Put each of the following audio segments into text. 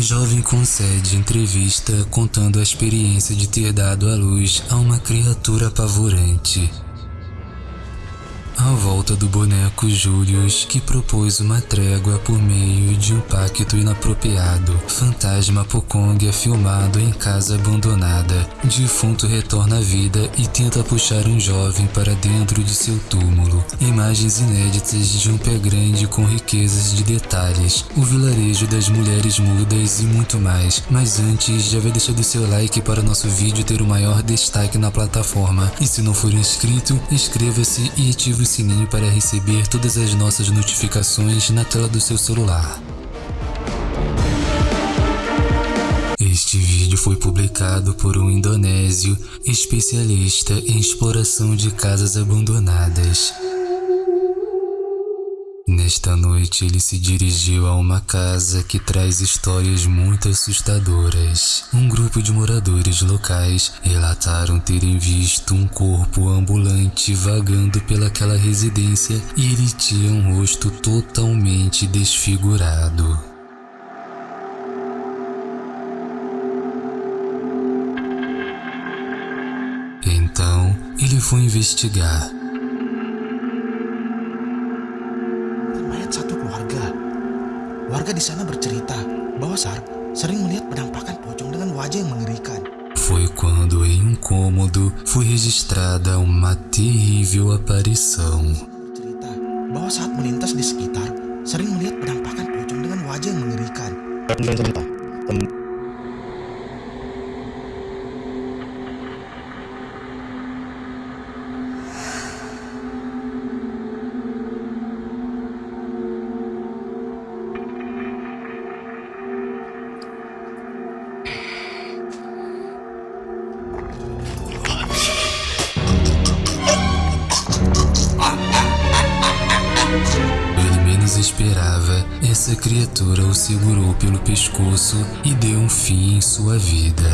Jovem concede entrevista contando a experiência de ter dado à luz a uma criatura apavorante. A volta do boneco Julius, que propôs uma trégua por meio de um pacto inapropriado. Fantasma Pokong é filmado em casa abandonada. Defunto retorna à vida e tenta puxar um jovem para dentro de seu túmulo. Imagens inéditas de um pé grande com riquezas de detalhes. O vilarejo das mulheres mudas e muito mais. Mas antes, já vai deixando seu like para nosso vídeo ter o maior destaque na plataforma. E se não for inscrito, inscreva-se e ative o sininho para receber todas as nossas notificações na tela do seu celular. Este vídeo foi publicado por um indonésio especialista em exploração de casas abandonadas. Nesta noite, ele se dirigiu a uma casa que traz histórias muito assustadoras. Um grupo de moradores locais relataram terem visto um corpo ambulante vagando pelaquela residência e ele tinha um rosto totalmente desfigurado. Então, ele foi investigar. Warga di sana bercerita bahwa Sar sering melihat penampakan pocong dengan wajah yang mengerikan. Foi quando em um cômodo foi registrada uma terrível aparição. Cerita bahwa saat melintas di sekitar sering melihat penampakan pocong dengan wajah yang mengerikan. Essa criatura o segurou pelo pescoço e deu um fim em sua vida.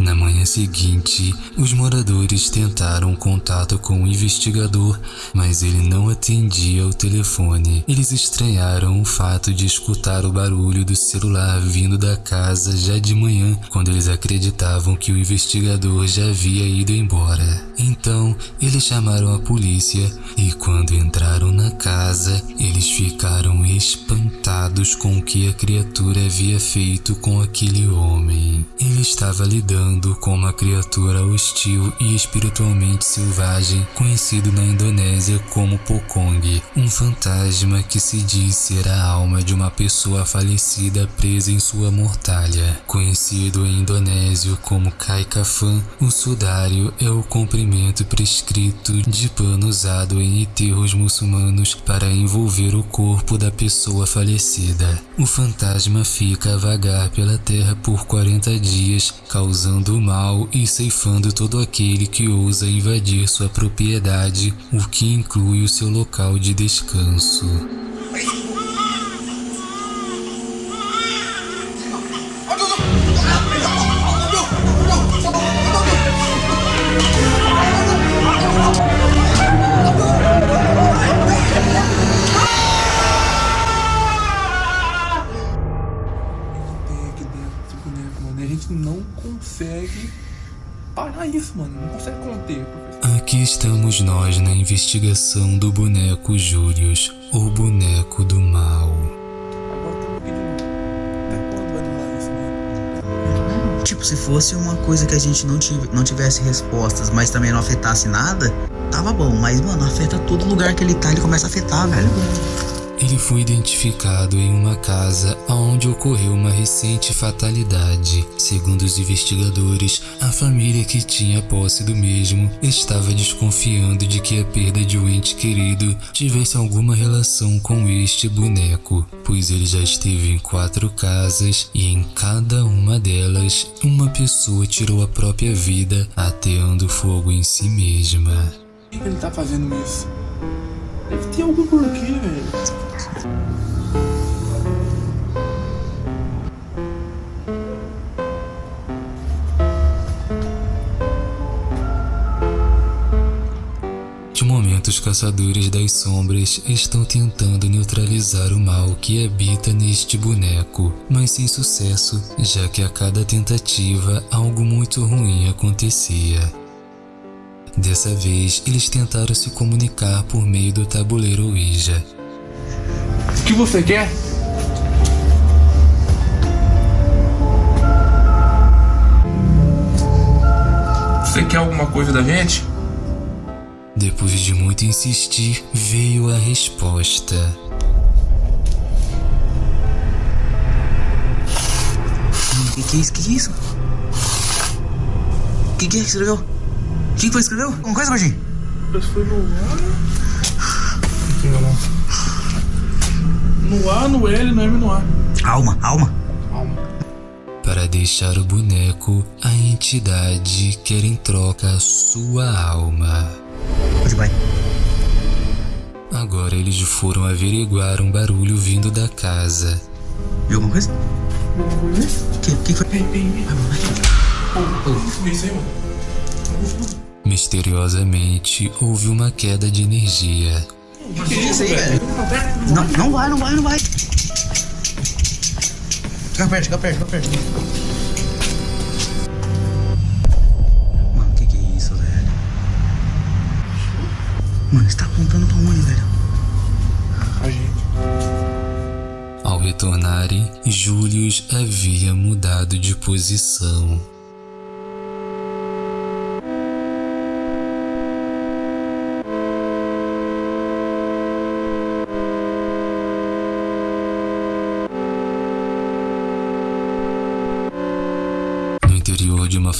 Tolong! manhã seguinte, os moradores tentaram contato com o investigador, mas ele não atendia ao telefone. Eles estranharam o fato de escutar o barulho do celular vindo da casa já de manhã, quando eles acreditavam que o investigador já havia ido embora. Então, eles chamaram a polícia e quando entraram na casa, eles ficaram espantados com o que a criatura havia feito com aquele homem. Ele estava lidando com uma criatura hostil e espiritualmente selvagem, conhecido na Indonésia como Pokong, um fantasma que se diz ser a alma de uma pessoa falecida presa em sua mortalha. Conhecido em indonésio como Kai Kafan, o sudário é o comprimento prescrito de pano usado em enterros muçulmanos para envolver o corpo da pessoa falecida. O fantasma fica a vagar pela terra por 40 dias, causando mal e ceifando todo aquele que ousa invadir sua propriedade, o que inclui o seu local de descanso. Não consegue parar isso, mano. Não consegue conter, professor. Aqui estamos nós na investigação do boneco Július, o boneco do mal. Tipo, se fosse uma coisa que a gente não, tive, não tivesse respostas, mas também não afetasse nada, tava bom. Mas, mano, afeta todo lugar que ele tá, ele começa a afetar, velho. Ele foi identificado em uma casa onde ocorreu uma recente fatalidade. Segundo os investigadores, a família que tinha posse do mesmo estava desconfiando de que a perda de um ente querido tivesse alguma relação com este boneco, pois ele já esteve em quatro casas e em cada uma delas uma pessoa tirou a própria vida ateando fogo em si mesma. Por que ele tá fazendo isso? Deve ter algum porquê, velho. De momento, os caçadores das sombras estão tentando neutralizar o mal que habita neste boneco, mas sem sucesso, já que a cada tentativa algo muito ruim acontecia. Dessa vez, eles tentaram se comunicar por meio do tabuleiro Ouija, o que você quer? Você quer alguma coisa da gente? Depois de muito insistir, veio a resposta. Que que é isso? Que que é isso? Que que é que escreveu? Quem foi que escreveu? Alguma coisa, Gordinho? Mas foi no. Aqui na mão. No A, no L, no M, no A. Alma, alma. Calma. Para deixar o boneco, a entidade quer em troca a sua alma. Onde vai? Agora eles foram averiguar um barulho vindo da casa. Viu alguma coisa? Alguma coisa? Que, que foi? Isso aí, mano? Misteriosamente, houve uma queda de energia. Que é isso aí, velho? Não, não vai, não vai, não vai. Chega perto, chega perto, chega perto. Mano, que que é isso, velho? Mano, você tá apontando pra onde, velho? A gente. Ao retornarem, Julius havia mudado de posição.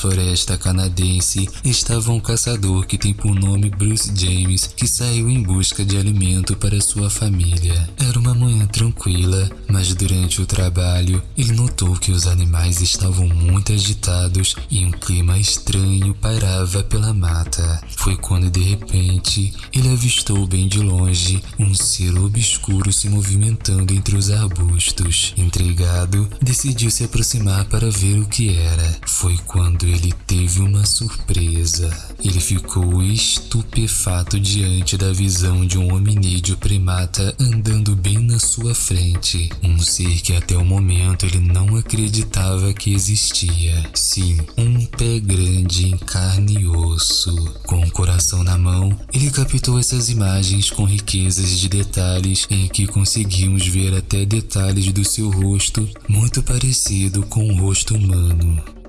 Floresta canadense estava um caçador que tem por nome Bruce James, que saiu em busca de alimento para sua família. Era uma manhã tranquila, mas durante o trabalho ele notou que os animais estavam muito agitados e um clima estranho pairava pela mata. Foi quando de repente ele avistou bem de longe um ser obscuro se movimentando entre os arbustos. Intrigado, decidiu se aproximar para ver o que era. Foi quando ele teve uma surpresa. Ele ficou estupefato diante da visão de um hominídeo primata andando bem na sua frente. Um ser que até o momento ele não acreditava que existia. Sim, um pé grande em carne e osso. Com o coração na mão, ele captou essas imagens com riquezas de detalhes em que conseguimos ver até detalhes do seu rosto muito parecido com o rosto humano.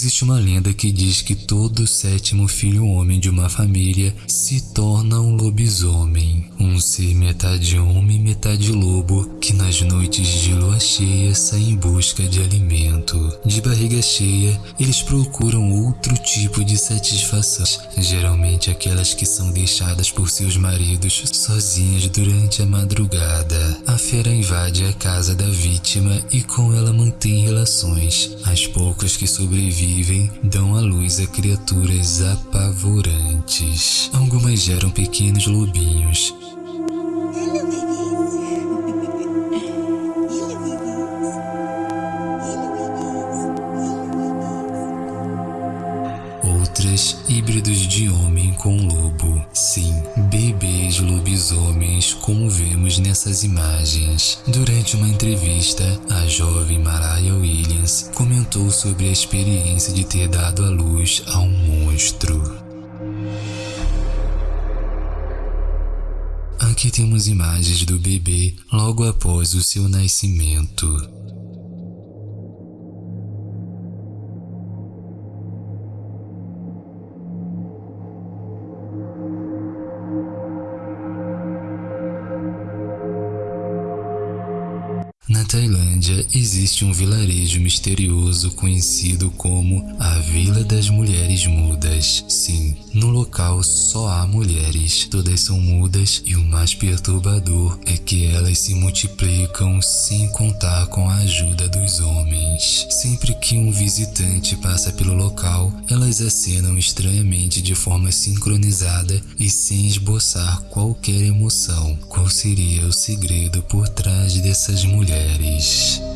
Existe uma lenda que diz que todo sétimo filho homem de uma família se torna um lobisomem, um ser metade homem, metade lobo, que nas noites de lua cheia sai em busca de alimento. De barriga cheia, eles procuram outro tipo de satisfação, geralmente aquelas que são deixadas por seus maridos sozinhas durante a madrugada. A fera invade a casa da vítima e com ela mantém relações. As poucas que sobrevivem dão à luz a criaturas apavorantes. Algumas geram pequenos lobinhos, híbridos de homem com lobo. Sim, bebês lobisomens, como vemos nessas imagens. Durante uma entrevista, a jovem Mariah Williams comentou sobre a experiência de ter dado à luz a um monstro. Aqui temos imagens do bebê logo após o seu nascimento. Tailândia, existe um vilarejo misterioso conhecido como a Vila das Mulheres Mudas. Sim, no local só há mulheres, todas são mudas e o mais perturbador é que elas se multiplicam sem contar com a ajuda dos homens. Sempre que um visitante passa pelo local, elas acenam estranhamente de forma sincronizada e sem esboçar qualquer emoção. Qual seria o segredo por trás dessas mulheres? these